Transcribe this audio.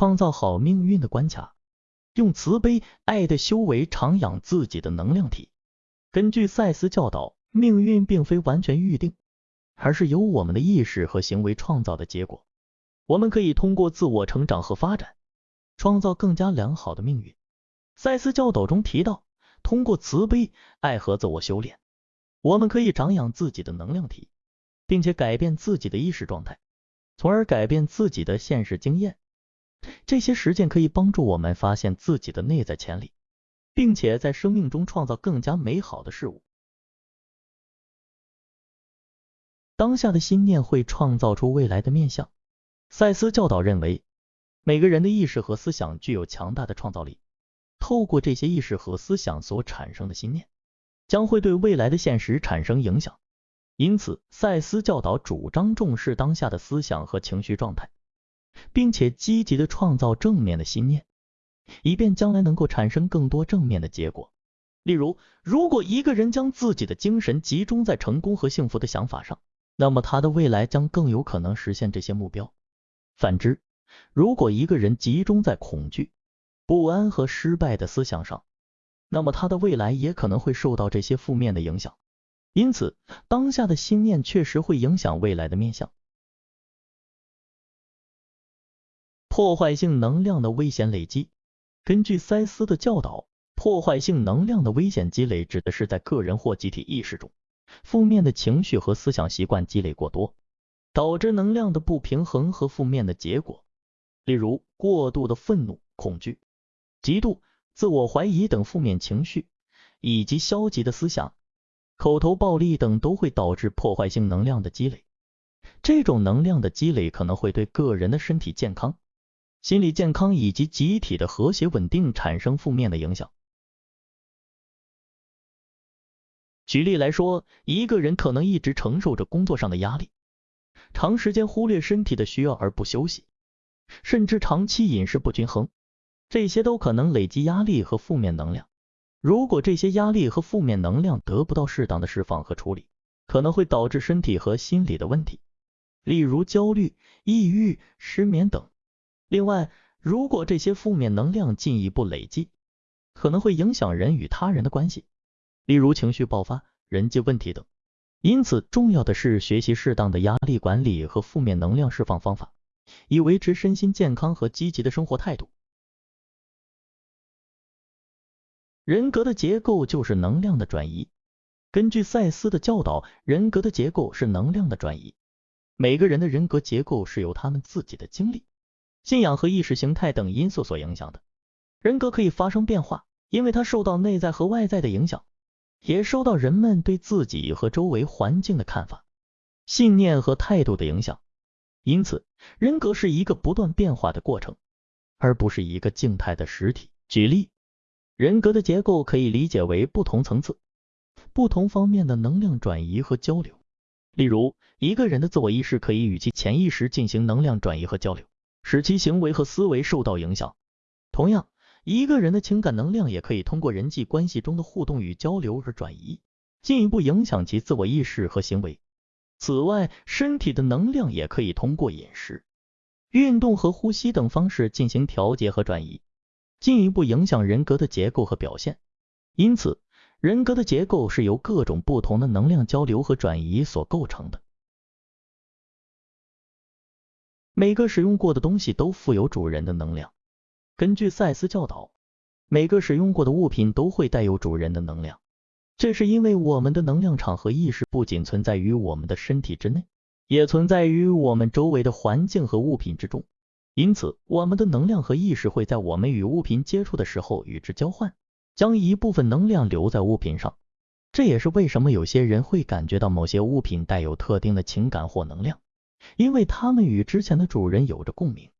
创造好命运的关卡，用慈悲爱的修为长养自己的能量体。根据赛斯教导，命运并非完全预定，而是由我们的意识和行为创造的结果。我们可以通过自我成长和发展，创造更加良好的命运。赛斯教导中提到，通过慈悲爱和自我修炼，我们可以长养自己的能量体，并且改变自己的意识状态，从而改变自己的现实经验。这些实践可以帮助我们发现自己的内在潜力。并且在生命中创造更加美好的事物。当下的心念会创造出未来的面相。赛斯教导认为，每个人的意识和思想具有强大的创造力。透过这些意识和思想所产生的心念，将会对未来的现实产生影响。因此，赛斯教导主张重视当下的思想和情绪状态，并且积极的创造正面的心念。以便将来能够产生更多正面的结果。例如，如果一个人将自己的精神集中在成功和幸福的想法上，那么他的未来将更有可能实现这些目标。反之，如果一个人集中在恐惧、不安和失败的思想上，那么他的未来也可能会受到这些负面的影响。因此，当下的心念确实会影响未来的面相。破坏性能量的危险累积。根据塞斯的教导，破坏性能量的危险积累指的是在个人或集体意识中，负面的情绪和思想习惯积累过多，导致能量的不平衡和负面的结果。例如，过度的愤怒、恐惧、嫉妒、自我怀疑等负面情绪，以及消极的思想、口头暴力等，都会导致破坏性能量的积累。这种能量的积累可能会对个人的身体健康。心理健康以及集体的和谐稳定产生负面的影响。举例来说，一个人可能一直承受着工作上的压力，长时间忽略身体的需要而不休息，甚至长期饮食不均衡，这些都可能累积压力和负面能量。如果这些压力和负面能量得不到适当的释放和处理，可能会导致身体和心理的问题，例如焦虑、抑郁、失眠等。另外，如果这些负面能量进一步累积，可能会影响人与他人的关系，例如情绪爆发、人际问题等。因此，重要的是学习适当的压力管理和负面能量释放方法，以维持身心健康和积极的生活态度。人格的结构就是能量的转移。根据赛斯的教导，人格的结构是能量的转移。每个人的人格结构是由他们自己的经历。信仰和意识形态等因素所影响的人格可以发生变化，因为它受到内在和外在的影响，也受到人们对自己和周围环境的看法、信念和态度的影响。因此，人格是一个不断变化的过程，而不是一个静态的实体。举例，人格的结构可以理解为不同层次、不同方面的能量转移和交流。例如，一个人的自我意识可以与其潜意识进行能量转移和交流。使其行为和思维受到影响。同样，一个人的情感能量也可以通过人际关系中的互动与交流而转移，进一步影响其自我意识和行为。此外，身体的能量也可以通过饮食、运动和呼吸等方式进行调节和转移，进一步影响人格的结构和表现。因此，人格的结构是由各种不同的能量交流和转移所构成的。每个使用过的东西都富有主人的能量。根据赛斯教导，每个使用过的物品都会带有主人的能量。这是因为我们的能量场和意识不仅存在于我们的身体之内，也存在于我们周围的环境和物品之中。因此，我们的能量和意识会在我们与物品接触的时候与之交换，将一部分能量留在物品上。这也是为什么有些人会感觉到某些物品带有特定的情感或能量。因为它们与之前的主人有着共鸣。